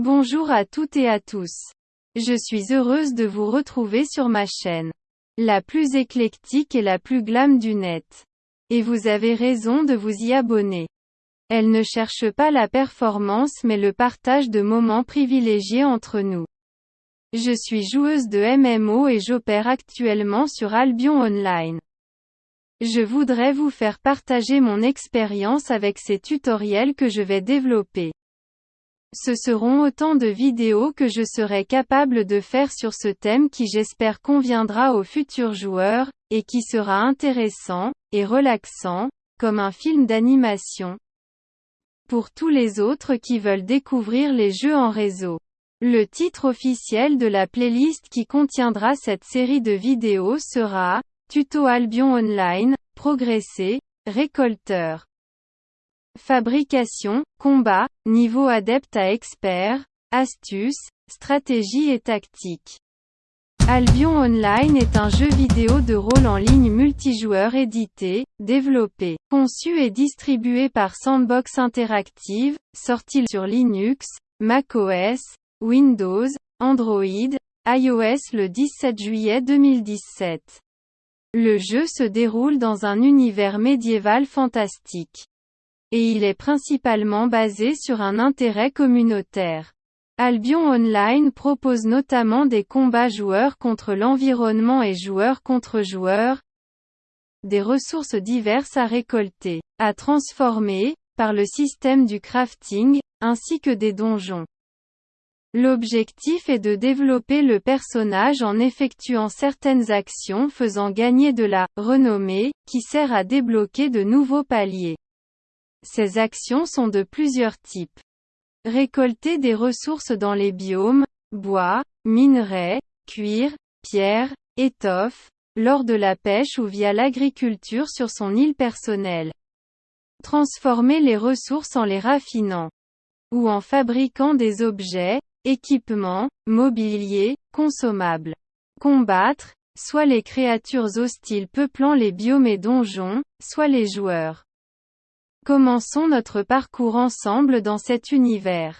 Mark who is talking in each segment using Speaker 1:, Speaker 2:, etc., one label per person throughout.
Speaker 1: Bonjour à toutes et à tous. Je suis heureuse de vous retrouver sur ma chaîne. La plus éclectique et la plus glam du net. Et vous avez raison de vous y abonner. Elle ne cherche pas la performance mais le partage de moments privilégiés entre nous. Je suis joueuse de MMO et j'opère actuellement sur Albion Online. Je voudrais vous faire partager mon expérience avec ces tutoriels que je vais développer. Ce seront autant de vidéos que je serai capable de faire sur ce thème qui j'espère conviendra aux futurs joueurs, et qui sera intéressant, et relaxant, comme un film d'animation. Pour tous les autres qui veulent découvrir les jeux en réseau. Le titre officiel de la playlist qui contiendra cette série de vidéos sera Tuto Albion Online, Progresser, Récolteur. Fabrication, combat, niveau adepte à expert, astuces, stratégie et tactique. Albion Online est un jeu vidéo de rôle en ligne multijoueur édité, développé, conçu et distribué par Sandbox Interactive, sorti sur Linux, macOS, Windows, Android, iOS le 17 juillet 2017. Le jeu se déroule dans un univers médiéval fantastique et il est principalement basé sur un intérêt communautaire. Albion Online propose notamment des combats joueurs contre l'environnement et joueurs contre joueurs, des ressources diverses à récolter, à transformer, par le système du crafting, ainsi que des donjons. L'objectif est de développer le personnage en effectuant certaines actions faisant gagner de la renommée, qui sert à débloquer de nouveaux paliers. Ces actions sont de plusieurs types. Récolter des ressources dans les biomes, bois, minerais, cuir, pierre, étoffe, lors de la pêche ou via l'agriculture sur son île personnelle. Transformer les ressources en les raffinant. Ou en fabriquant des objets, équipements, mobilier, consommables. Combattre, soit les créatures hostiles peuplant les biomes et donjons, soit les joueurs. Commençons notre parcours ensemble dans cet univers.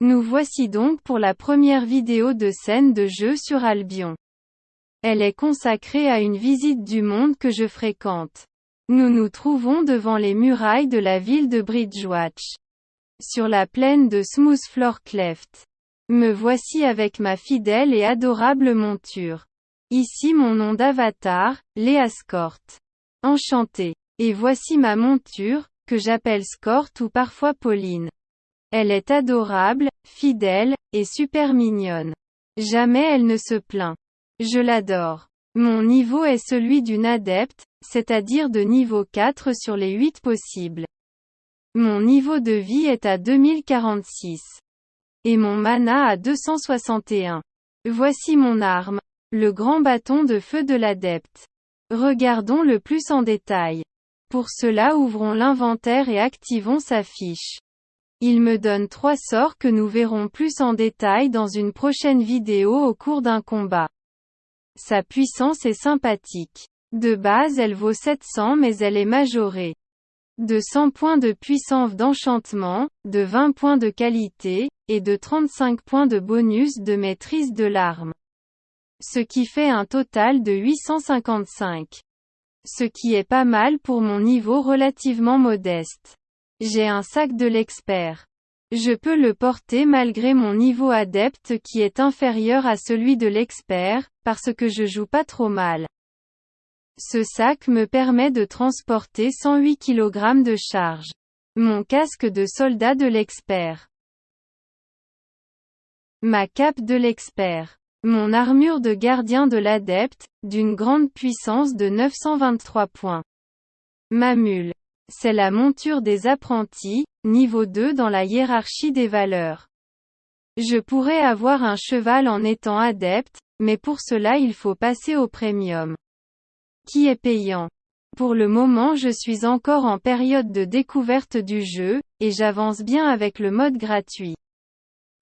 Speaker 1: Nous voici donc pour la première vidéo de scène de jeu sur Albion. Elle est consacrée à une visite du monde que je fréquente. Nous nous trouvons devant les murailles de la ville de Bridgewatch. Sur la plaine de Smoothfloor Cleft. Me voici avec ma fidèle et adorable monture. Ici mon nom d'avatar, Léa Scort. Enchanté. Et voici ma monture, que j'appelle Scort ou parfois Pauline. Elle est adorable, fidèle, et super mignonne. Jamais elle ne se plaint. Je l'adore. Mon niveau est celui d'une adepte, c'est-à-dire de niveau 4 sur les 8 possibles. Mon niveau de vie est à 2046. Et mon mana à 261. Voici mon arme, le grand bâton de feu de l'adepte. Regardons le plus en détail. Pour cela ouvrons l'inventaire et activons sa fiche. Il me donne trois sorts que nous verrons plus en détail dans une prochaine vidéo au cours d'un combat. Sa puissance est sympathique. De base elle vaut 700 mais elle est majorée. De 100 points de puissance d'enchantement, de 20 points de qualité, et de 35 points de bonus de maîtrise de l'arme. Ce qui fait un total de 855. Ce qui est pas mal pour mon niveau relativement modeste. J'ai un sac de l'expert. Je peux le porter malgré mon niveau adepte qui est inférieur à celui de l'expert, parce que je joue pas trop mal. Ce sac me permet de transporter 108 kg de charge. Mon casque de soldat de l'expert. Ma cape de l'expert. Mon armure de gardien de l'adepte, d'une grande puissance de 923 points. Ma mule. C'est la monture des apprentis, niveau 2 dans la hiérarchie des valeurs. Je pourrais avoir un cheval en étant adepte, mais pour cela il faut passer au premium. Qui est payant? Pour le moment je suis encore en période de découverte du jeu, et j'avance bien avec le mode gratuit.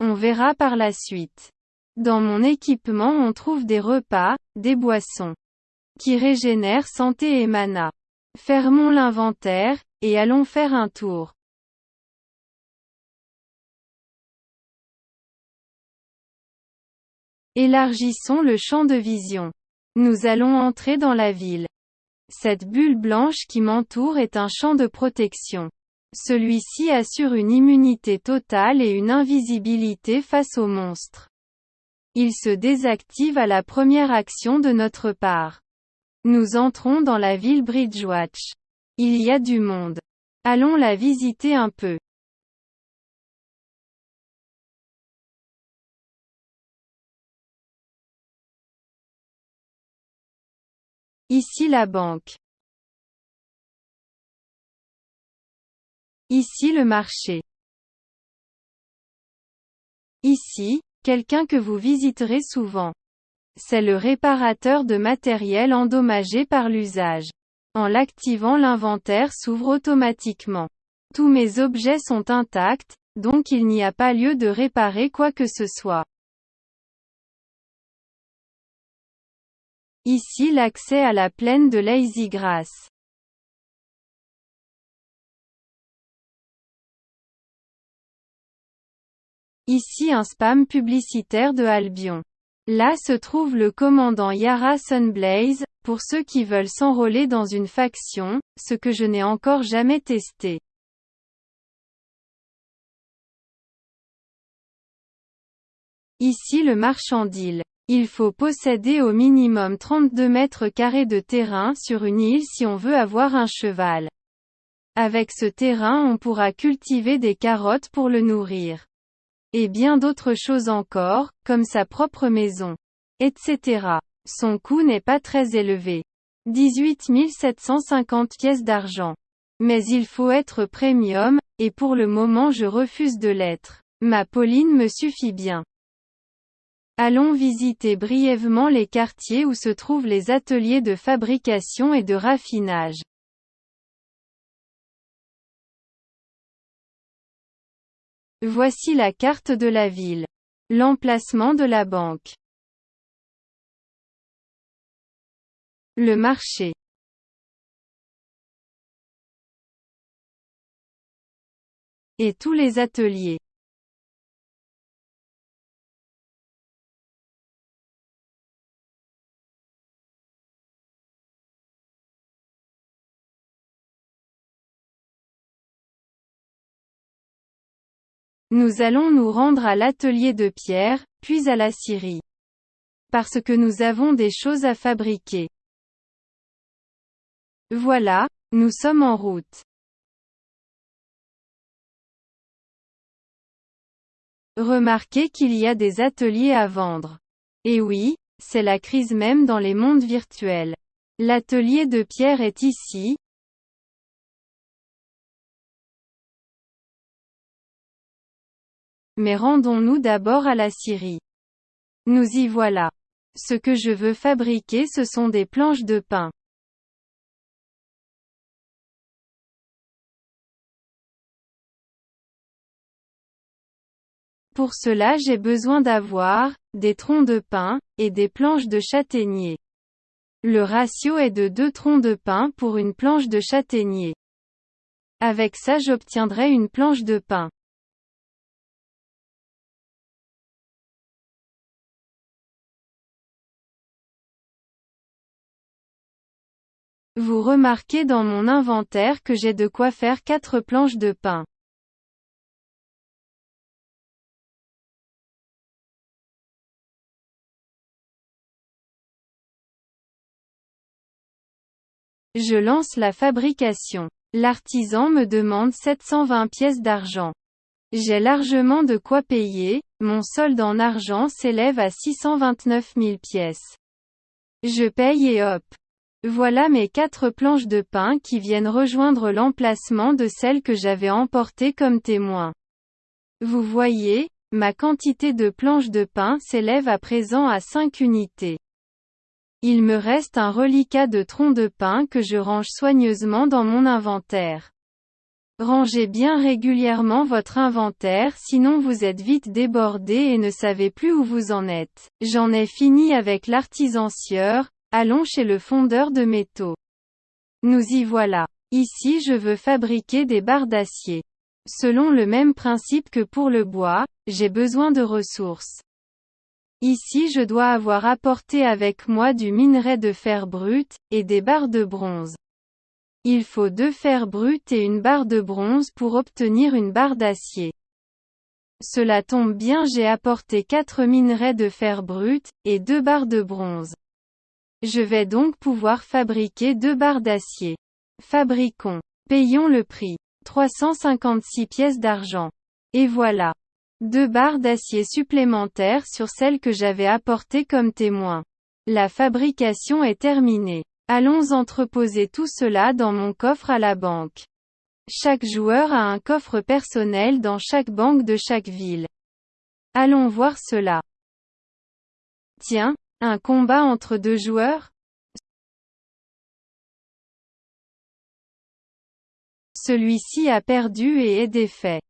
Speaker 1: On verra par la suite. Dans mon équipement on trouve des repas, des boissons qui régénèrent santé et mana. Fermons l'inventaire, et allons faire un tour. Élargissons le champ de vision. Nous allons entrer dans la ville. Cette bulle blanche qui m'entoure est un champ de protection. Celui-ci assure une immunité totale et une invisibilité face aux monstres. Il se désactive à la première action de notre part. Nous entrons dans la ville Bridgewatch. Il y a du monde. Allons la visiter un peu. Ici la banque. Ici le marché. Ici, quelqu'un que vous visiterez souvent. C'est le réparateur de matériel endommagé par l'usage. En l'activant l'inventaire s'ouvre automatiquement. Tous mes objets sont intacts, donc il n'y a pas lieu de réparer quoi que ce soit. Ici l'accès à la plaine de Lazy Grass. Ici un spam publicitaire de Albion. Là se trouve le commandant Yara Sunblaze, pour ceux qui veulent s'enrôler dans une faction, ce que je n'ai encore jamais testé. Ici le marchandil. Il faut posséder au minimum 32 mètres carrés de terrain sur une île si on veut avoir un cheval. Avec ce terrain on pourra cultiver des carottes pour le nourrir. Et bien d'autres choses encore, comme sa propre maison. Etc. Son coût n'est pas très élevé. 18 750 pièces d'argent. Mais il faut être premium, et pour le moment je refuse de l'être. Ma Pauline me suffit bien. Allons visiter brièvement les quartiers où se trouvent les ateliers de fabrication et de raffinage. Voici la carte de la ville. L'emplacement de la banque. Le marché. Et tous les ateliers. Nous allons nous rendre à l'atelier de pierre, puis à la scierie. Parce que nous avons des choses à fabriquer. Voilà, nous sommes en route. Remarquez qu'il y a des ateliers à vendre. Et oui, c'est la crise même dans les mondes virtuels. L'atelier de pierre est ici, Mais rendons-nous d'abord à la Syrie. Nous y voilà. Ce que je veux fabriquer ce sont des planches de pain. Pour cela j'ai besoin d'avoir, des troncs de pin, et des planches de châtaignier. Le ratio est de deux troncs de pin pour une planche de châtaignier. Avec ça j'obtiendrai une planche de pain. Vous remarquez dans mon inventaire que j'ai de quoi faire 4 planches de pain. Je lance la fabrication. L'artisan me demande 720 pièces d'argent. J'ai largement de quoi payer, mon solde en argent s'élève à 629 000 pièces. Je paye et hop. Voilà mes quatre planches de pain qui viennent rejoindre l'emplacement de celles que j'avais emportées comme témoins. Vous voyez, ma quantité de planches de pain s'élève à présent à 5 unités. Il me reste un reliquat de troncs de pain que je range soigneusement dans mon inventaire. Rangez bien régulièrement votre inventaire sinon vous êtes vite débordé et ne savez plus où vous en êtes. J'en ai fini avec l'artisan sieur, Allons chez le fondeur de métaux. Nous y voilà. Ici je veux fabriquer des barres d'acier. Selon le même principe que pour le bois, j'ai besoin de ressources. Ici je dois avoir apporté avec moi du minerai de fer brut, et des barres de bronze. Il faut deux fers bruts et une barre de bronze pour obtenir une barre d'acier. Cela tombe bien j'ai apporté quatre minerais de fer brut, et deux barres de bronze. Je vais donc pouvoir fabriquer deux barres d'acier. Fabriquons. Payons le prix. 356 pièces d'argent. Et voilà. Deux barres d'acier supplémentaires sur celles que j'avais apportées comme témoin. La fabrication est terminée. Allons entreposer tout cela dans mon coffre à la banque. Chaque joueur a un coffre personnel dans chaque banque de chaque ville. Allons voir cela. Tiens, un combat entre deux joueurs? Celui-ci a perdu et est défait.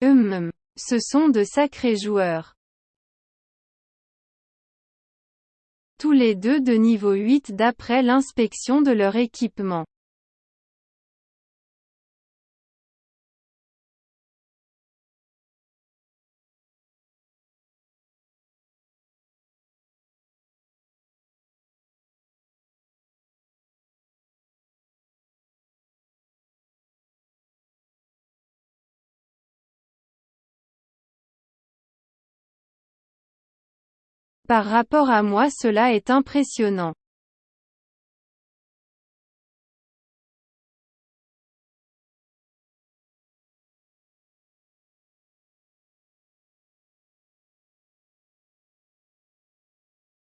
Speaker 1: Hum, ce sont de sacrés joueurs. Tous les deux de niveau 8 d'après l'inspection de leur équipement. Par rapport à moi cela est impressionnant.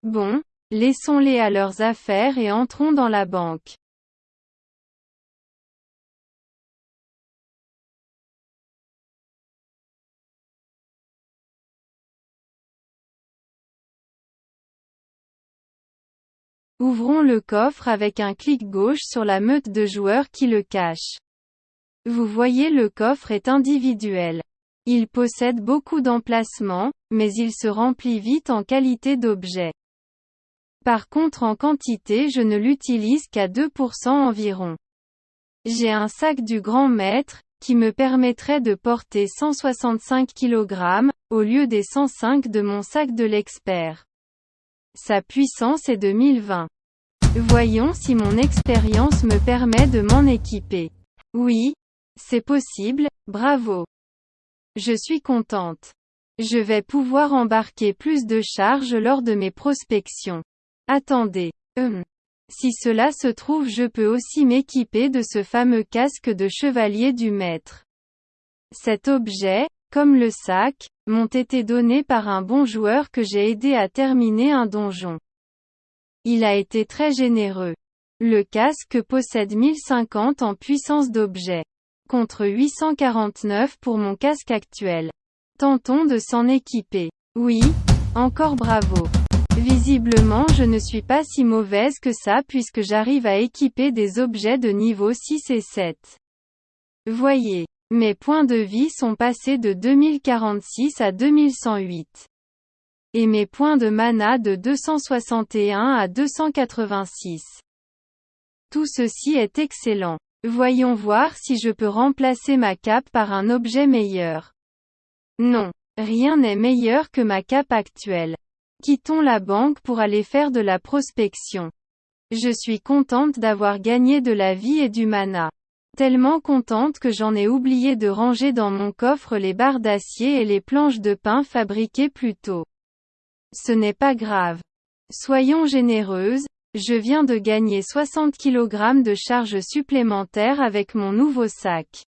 Speaker 1: Bon, laissons-les à leurs affaires et entrons dans la banque. Ouvrons le coffre avec un clic gauche sur la meute de joueurs qui le cache. Vous voyez le coffre est individuel. Il possède beaucoup d'emplacements, mais il se remplit vite en qualité d'objet. Par contre en quantité je ne l'utilise qu'à 2% environ. J'ai un sac du grand maître, qui me permettrait de porter 165 kg, au lieu des 105 de mon sac de l'expert. Sa puissance est de 1020. Voyons si mon expérience me permet de m'en équiper. Oui, c'est possible, bravo. Je suis contente. Je vais pouvoir embarquer plus de charges lors de mes prospections. Attendez. Hum. Si cela se trouve je peux aussi m'équiper de ce fameux casque de chevalier du maître. Cet objet, comme le sac, m'ont été donnés par un bon joueur que j'ai aidé à terminer un donjon. Il a été très généreux. Le casque possède 1050 en puissance d'objet. Contre 849 pour mon casque actuel. Tentons de s'en équiper. Oui, encore bravo. Visiblement je ne suis pas si mauvaise que ça puisque j'arrive à équiper des objets de niveau 6 et 7. Voyez. Mes points de vie sont passés de 2046 à 2108. Et mes points de mana de 261 à 286. Tout ceci est excellent. Voyons voir si je peux remplacer ma cape par un objet meilleur. Non. Rien n'est meilleur que ma cape actuelle. Quittons la banque pour aller faire de la prospection. Je suis contente d'avoir gagné de la vie et du mana. Tellement contente que j'en ai oublié de ranger dans mon coffre les barres d'acier et les planches de pain fabriquées plus tôt. Ce n'est pas grave. Soyons généreuses, je viens de gagner 60 kg de charge supplémentaire avec mon nouveau sac.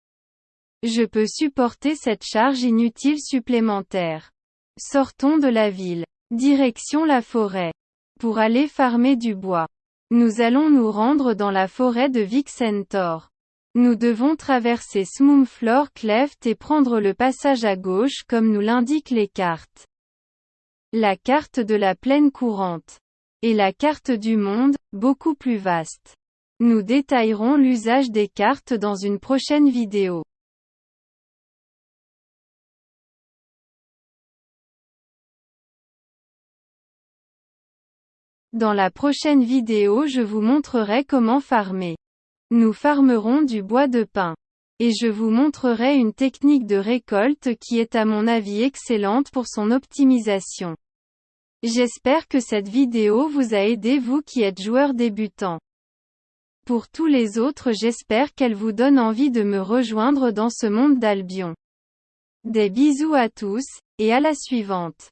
Speaker 1: Je peux supporter cette charge inutile supplémentaire. Sortons de la ville. Direction la forêt. Pour aller farmer du bois. Nous allons nous rendre dans la forêt de Vixentor. Nous devons traverser Smoomflor Cleft et prendre le passage à gauche comme nous l'indiquent les cartes. La carte de la plaine courante. Et la carte du monde, beaucoup plus vaste. Nous détaillerons l'usage des cartes dans une prochaine vidéo. Dans la prochaine vidéo je vous montrerai comment farmer. Nous farmerons du bois de pin. Et je vous montrerai une technique de récolte qui est à mon avis excellente pour son optimisation. J'espère que cette vidéo vous a aidé vous qui êtes joueur débutant. Pour tous les autres j'espère qu'elle vous donne envie de me rejoindre dans ce monde d'Albion. Des bisous à tous, et à la suivante.